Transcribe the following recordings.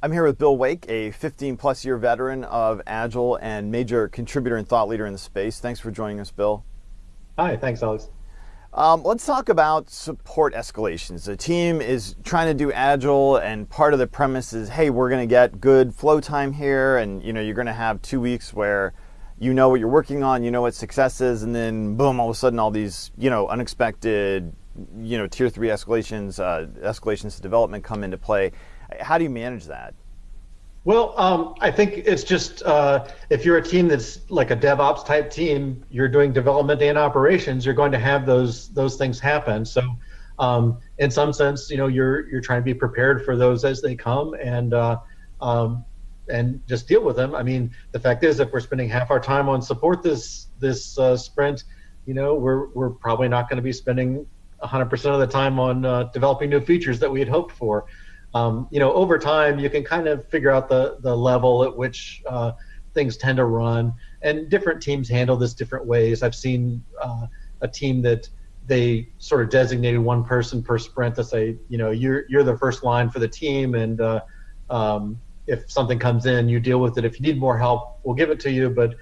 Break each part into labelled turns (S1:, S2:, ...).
S1: I'm here with Bill Wake, a 15 plus year veteran of Agile and major contributor and thought leader in the space. Thanks for joining us, Bill.
S2: Hi, thanks, Alex.
S1: Um, let's talk about support escalations. The team is trying to do Agile, and part of the premise is, hey, we're going to get good flow time here, and you know, you're going to have two weeks where you know what you're working on, you know what success is, and then boom, all of a sudden, all these you know unexpected, you know, tier three escalations, uh, escalations to development come into play. How do you manage that?
S2: Well, um, I think it's just uh, if you're a team that's like a DevOps type team, you're doing development and operations, you're going to have those those things happen. So, um, in some sense, you know, you're you're trying to be prepared for those as they come and uh, um, and just deal with them. I mean, the fact is, if we're spending half our time on support this this uh, sprint, you know, we're we're probably not going to be spending 100% of the time on uh, developing new features that we had hoped for um, you know, over time, you can kind of figure out the the level at which uh, things tend to run, and different teams handle this different ways. I've seen uh, a team that they sort of designated one person per sprint to say, you know, you're you're the first line for the team, and uh, um, if something comes in, you deal with it. If you need more help, we'll give it to you. But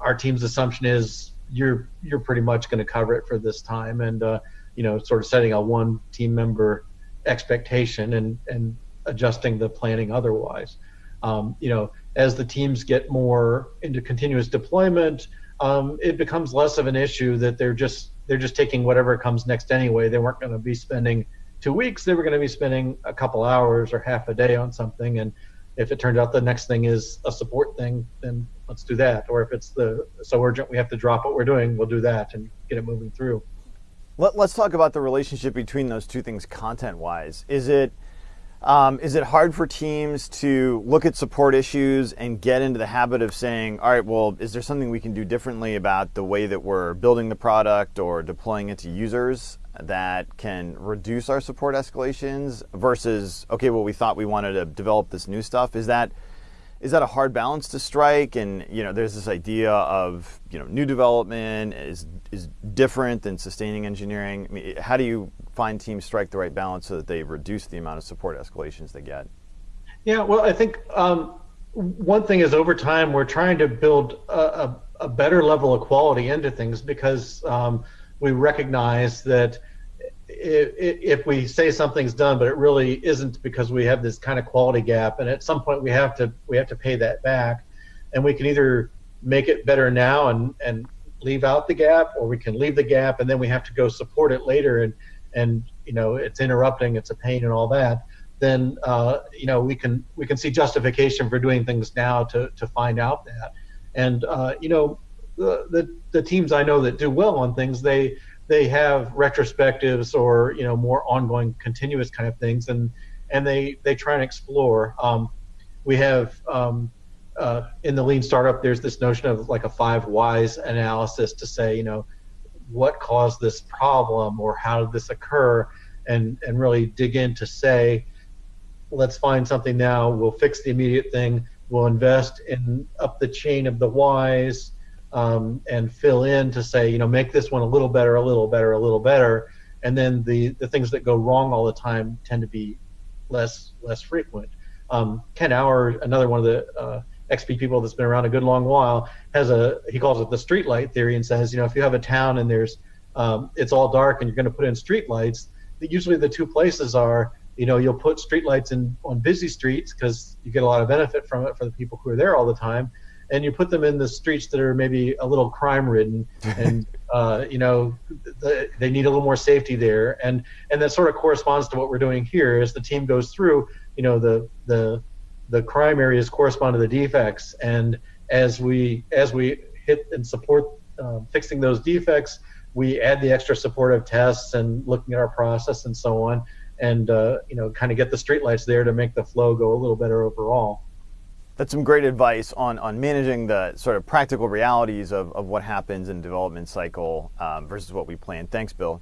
S2: our team's assumption is you're you're pretty much going to cover it for this time, and uh, you know, sort of setting a one team member expectation and and adjusting the planning otherwise. Um, you know, as the teams get more into continuous deployment, um, it becomes less of an issue that they're just they're just taking whatever comes next anyway. They weren't going to be spending two weeks; they were going to be spending a couple hours or half a day on something. And if it turns out the next thing is a support thing, then let's do that. Or if it's the so urgent we have to drop what we're doing, we'll do that and get it moving through.
S1: Let, us talk about the relationship between those two things content-wise. Is it um, is it hard for teams to look at support issues and get into the habit of saying, all right, well, is there something we can do differently about the way that we're building the product or deploying it to users that can reduce our support escalations versus, okay, well, we thought we wanted to develop this new stuff? Is that is that a hard balance to strike? And you know, there's this idea of you know, new development is is different than sustaining engineering. I mean, how do you find teams strike the right balance so that they reduce the amount of support escalations they get?
S2: Yeah, well, I think um, one thing is over time we're trying to build a, a, a better level of quality into things because um, we recognize that if, we say something's done, but it really isn't because we have this kind of quality gap, and at some point we have to we have to pay that back, and we can either make it better now and and leave out the gap, or we can leave the gap and then we have to go support it later, and and you know it's interrupting, it's a pain and all that. Then uh, you know we can we can see justification for doing things now to to find out that, and uh, you know the, the the teams I know that do well on things they they have retrospectives or you know more ongoing continuous kind of things and and they they try and explore. Um, we have um, uh, in the lean startup there's this notion of like a five whys analysis to say you know what caused this problem or how did this occur and and really dig in to say let's find something now we'll fix the immediate thing we'll invest in up the chain of the whys um, and fill in to say, you know, make this one a little better, a little better, a little better, and then the the things that go wrong all the time tend to be less less frequent. Um, Ken Auer, another one of the uh, XP people that's been around a good long while, has a he calls it the street light theory and says, you know, if you have a town and there's um, it's all dark and you're going to put in street lights, usually the two places are you know you'll put streetlights in on busy streets because you get a lot of benefit from it for the people who are there all the time and you put them in the streets that are maybe a little crime ridden and uh, you know the, they need a little more safety there. And and that sort of corresponds to what we're doing here. As the team goes through you know the the the crime areas correspond to the defects. And as we as we hit and support uh, fixing those defects we add the extra supportive tests and looking at our process and so on. And uh, you know kind of get the streetlights there to make the flow go a little better overall
S1: that's some great advice on, on managing the sort of practical realities of, of what happens in development cycle um, versus what we plan. Thanks, Bill.